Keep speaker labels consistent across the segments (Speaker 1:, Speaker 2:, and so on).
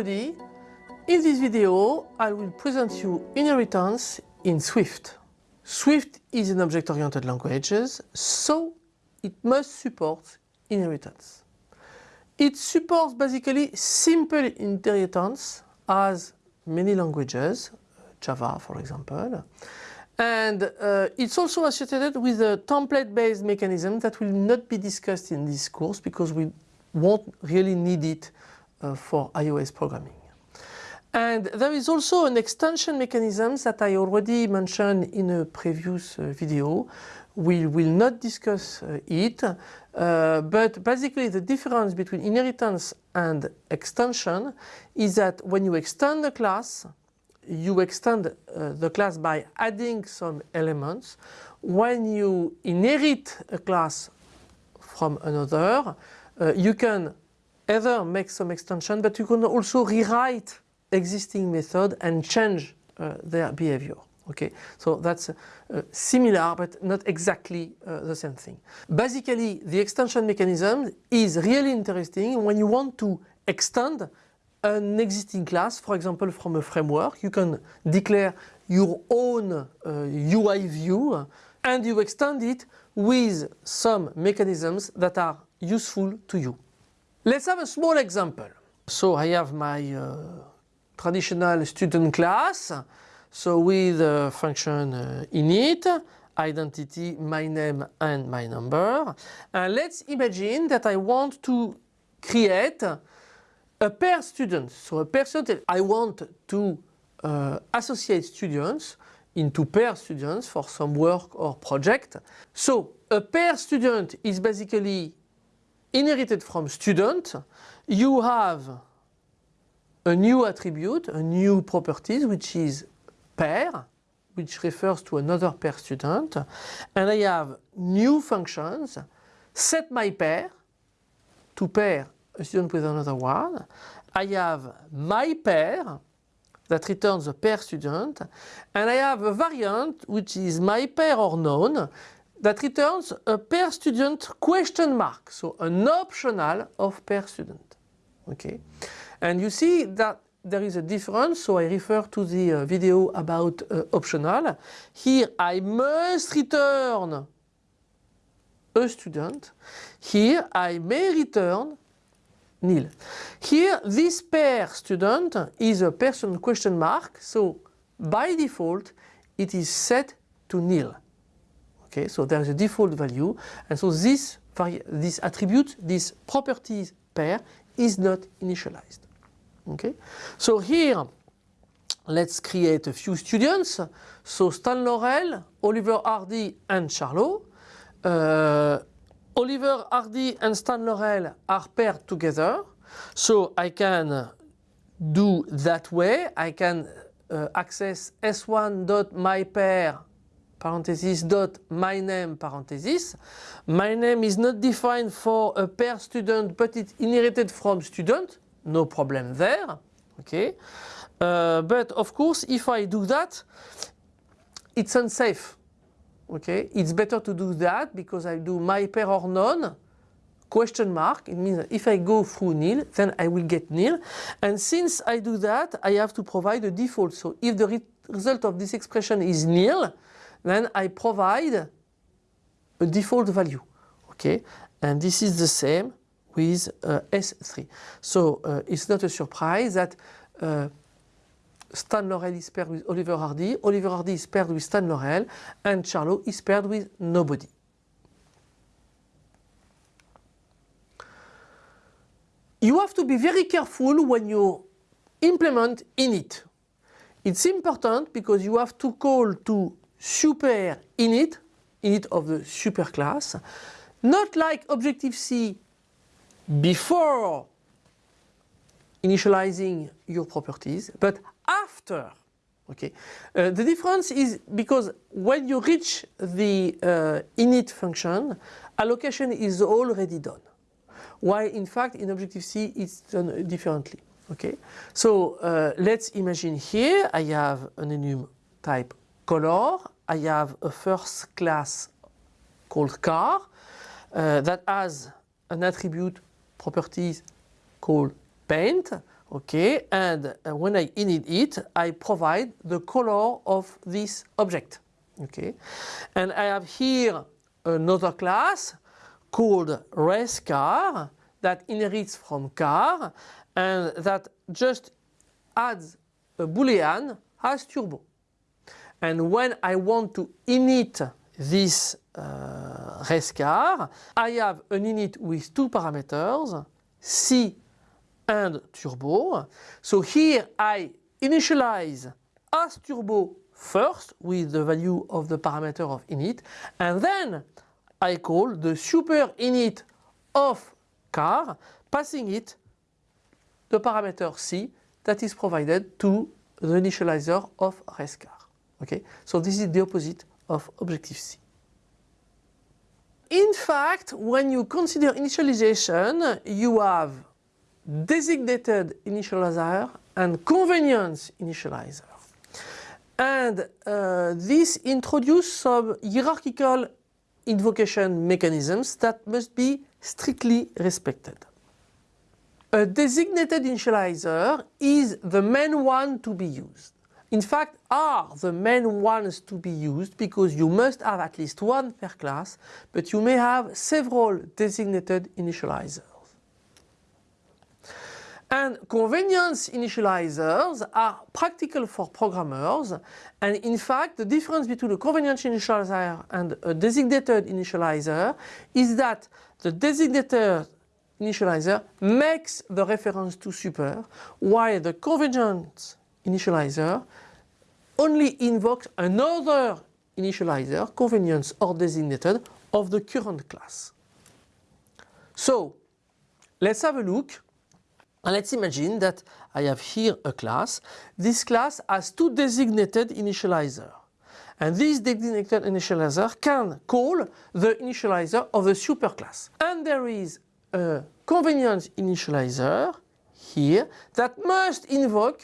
Speaker 1: everybody. In this video, I will present you inheritance in Swift. Swift is an object-oriented language, so it must support inheritance. It supports basically simple inheritance as many languages, Java for example, and uh, it's also associated with a template-based mechanism that will not be discussed in this course because we won't really need it uh, for iOS programming. And there is also an extension mechanism that I already mentioned in a previous uh, video. We will not discuss uh, it, uh, but basically the difference between inheritance and extension is that when you extend a class, you extend uh, the class by adding some elements. When you inherit a class from another, uh, you can either make some extension, but you can also rewrite existing method and change uh, their behavior. Okay, so that's uh, similar but not exactly uh, the same thing. Basically, the extension mechanism is really interesting when you want to extend an existing class, for example from a framework, you can declare your own uh, UI view and you extend it with some mechanisms that are useful to you. Let's have a small example. So I have my uh, traditional student class, so with a function uh, init, identity, my name and my number. And let's imagine that I want to create a pair student. So a student, I want to uh, associate students into pair students for some work or project. So a pair student is basically inherited from student. You have a new attribute, a new properties which is pair, which refers to another pair student. And I have new functions, set my pair to pair a student with another one. I have my pair that returns a pair student and I have a variant which is my pair or known that returns a pair student question mark, so an optional of pair student. Okay, and you see that there is a difference, so I refer to the uh, video about uh, optional. Here I must return a student. Here I may return nil. Here, this pair student is a person question mark, so by default it is set to nil. Okay, so there is a default value, and so this this attribute, this properties pair is not initialized. Okay, so here let's create a few students. So Stan Laurel, Oliver Hardy, and Charlot. Uh, Oliver Hardy and Stan Laurel are paired together. So I can do that way. I can uh, access s1.mypair parenthesis dot my name parenthesis. My name is not defined for a pair student but it's inherited from student. No problem there. Okay. Uh, but of course if I do that it's unsafe okay it's better to do that because I do my pair or none question mark it means if I go through nil then I will get nil and since I do that I have to provide a default so if the re result of this expression is nil then I provide a default value okay and this is the same with uh, S3 so uh, it's not a surprise that uh, Stan Laurel is paired with Oliver Hardy, Oliver Hardy is paired with Stan Laurel, and Charlot is paired with nobody. You have to be very careful when you implement init. It's important because you have to call to super init, init of the super class, not like Objective-C before initializing your properties, but after. Okay. Uh, the difference is because when you reach the uh, init function, allocation is already done. While in fact in Objective-C it's done differently. Okay. So uh, let's imagine here I have an enum type color. I have a first class called car uh, that has an attribute properties called paint. Okay, and uh, when I init it, I provide the color of this object. Okay, and I have here another class called racecar that inherits from car and that just adds a boolean as turbo. And when I want to init this uh, race car, I have an init with two parameters, C and turbo. So here I initialize as turbo first with the value of the parameter of init and then I call the super init of car passing it the parameter C that is provided to the initializer of race car. Okay, so this is the opposite of Objective-C. In fact, when you consider initialization, you have designated initializer and convenience initializer. And uh, this introduces some hierarchical invocation mechanisms that must be strictly respected. A designated initializer is the main one to be used. In fact, are the main ones to be used because you must have at least one per class, but you may have several designated initializers. And convenience initializers are practical for programmers and in fact the difference between a convenience initializer and a designated initializer is that the designated initializer makes the reference to super while the convenience initializer only invokes another initializer, convenience or designated, of the current class. So let's have a look and let's imagine that I have here a class. This class has two designated initializer. And this designated initializer can call the initializer of the superclass. And there is a convenience initializer here that must invoke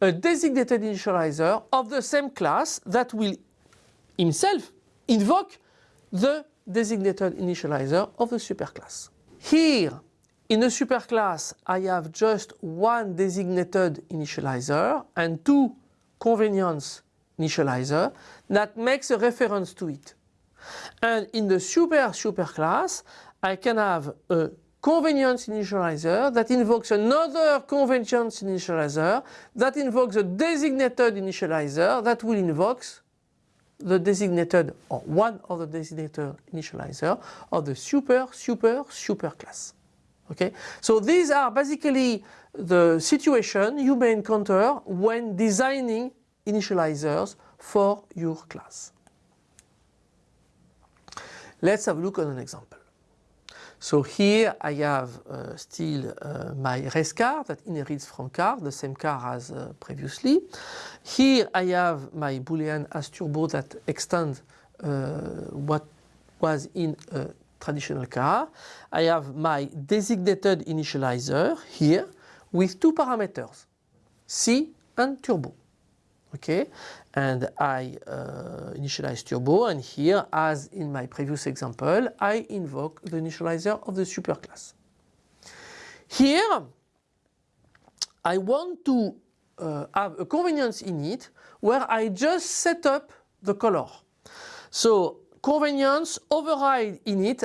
Speaker 1: a designated initializer of the same class that will himself invoke the designated initializer of the superclass. Here in the superclass, I have just one designated initializer and two convenience initializer that makes a reference to it. And in the super superclass, I can have a convenience initializer that invokes another convenience initializer that invokes a designated initializer that will invoke the designated or one of the designated initializer of the super super super class. Okay, so these are basically the situation you may encounter when designing initializers for your class. Let's have a look at an example. So here I have uh, still uh, my race car that inherits from car, the same car as uh, previously. Here I have my boolean as turbo that extends uh, what was in a traditional car. I have my designated initializer here with two parameters, C and turbo. Okay, and I uh, initialize turbo and here as in my previous example I invoke the initializer of the superclass. Here I want to uh, have a convenience init where I just set up the color. So convenience override init,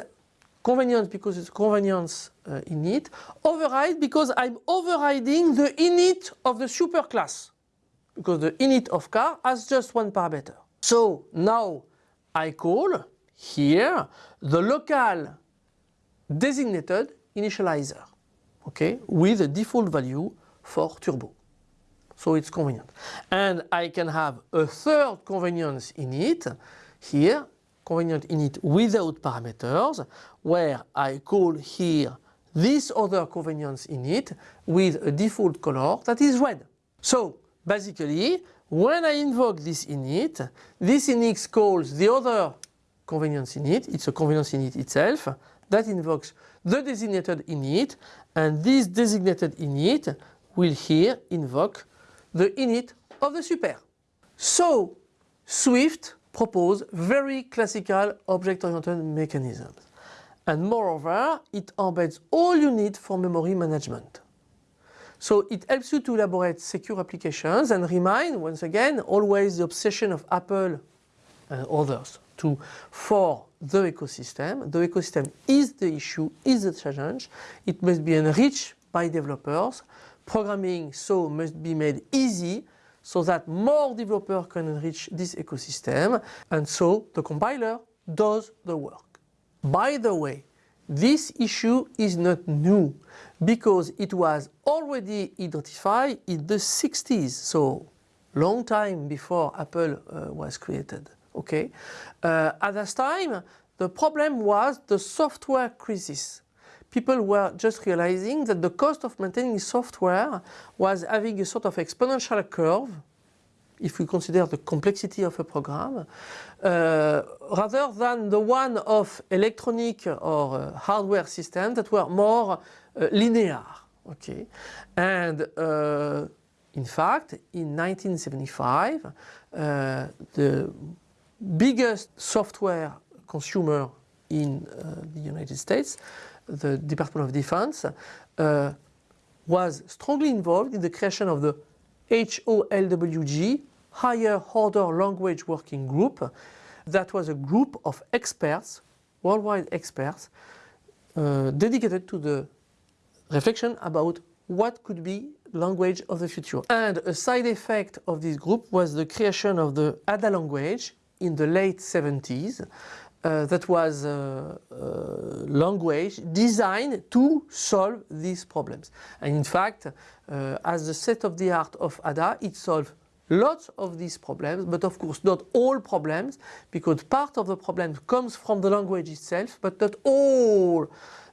Speaker 1: convenience because it's convenience uh, init, override because I'm overriding the init of the superclass because the init of car has just one parameter. So now I call here the local designated initializer okay, with a default value for turbo. So it's convenient. And I can have a third convenience init here convenient init without parameters where I call here this other convenience init with a default color that is red. So basically when I invoke this init, this init calls the other convenience init, it's a convenience init itself, that invokes the designated init and this designated init will here invoke the init of the super. So Swift propose very classical object-oriented mechanisms. And moreover, it embeds all you need for memory management. So it helps you to elaborate secure applications and remind, once again, always the obsession of Apple and others to for the ecosystem. The ecosystem is the issue, is the challenge. It must be enriched by developers. Programming so must be made easy so that more developers can enrich this ecosystem and so the compiler does the work. By the way, this issue is not new because it was already identified in the 60s, so long time before Apple uh, was created. Okay, uh, at that time the problem was the software crisis. People were just realizing that the cost of maintaining software was having a sort of exponential curve if we consider the complexity of a program, uh, rather than the one of electronic or uh, hardware systems that were more uh, linear. Okay, and uh, in fact, in 1975, uh, the biggest software consumer in uh, the United States, the Department of Defense, was strongly involved in the creation of the HOLWG, Higher Order Language Working Group. That was a group of experts, worldwide experts, uh, dedicated to the reflection about what could be language of the future. And a side effect of this group was the creation of the ADA language in the late 70s uh, that was a, a, language designed to solve these problems. And in fact, uh, as the set of the art of ADA, it solves lots of these problems, but of course not all problems, because part of the problem comes from the language itself, but not all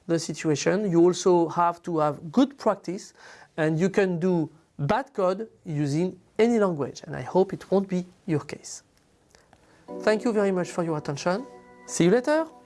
Speaker 1: the situation. You also have to have good practice and you can do bad code using any language and I hope it won't be your case. Thank you very much for your attention. See you later!